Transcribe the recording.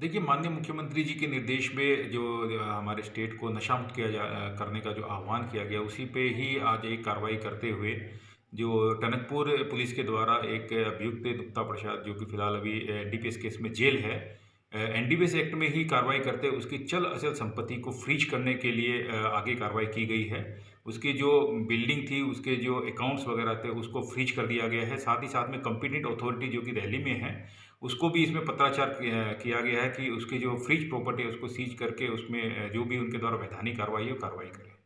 देखिए, माननीय मुख्यमंत्री जी के निर्देश में जो हमारे स्टेट को नशा मुक्त किया जा, करने का जो आह्वान किया गया, उसी पे ही आज एक कार्रवाई करते हुए जो टनकपुर पुलिस के द्वारा एक अभियुक्त, गुप्ता प्रसाद, जो कि फ़िलहाल अभी डीपीएस केस में जेल है एनडीपीएस एक्ट में ही कार्रवाई करते उसकी चल अचल संपत्ति को फ्रीज करने के लिए आगे कार्रवाई की गई है। उसकी जो बिल्डिंग थी, उसके जो अकाउंट्स वगैरह थे, उसको फ्रीज कर दिया गया है। साथ ही साथ में कंपिटेंट अथॉरिटी जो कि दिल्ली में है, उसको भी इसमें पत्राचार किया गया है कि उसकी जो फ्रीज प्रॉपर्टी है, उसको सीज करके उसमें जो भी उनके द्वारा वैधानिक कार्रवाई है कार्रवाई करें।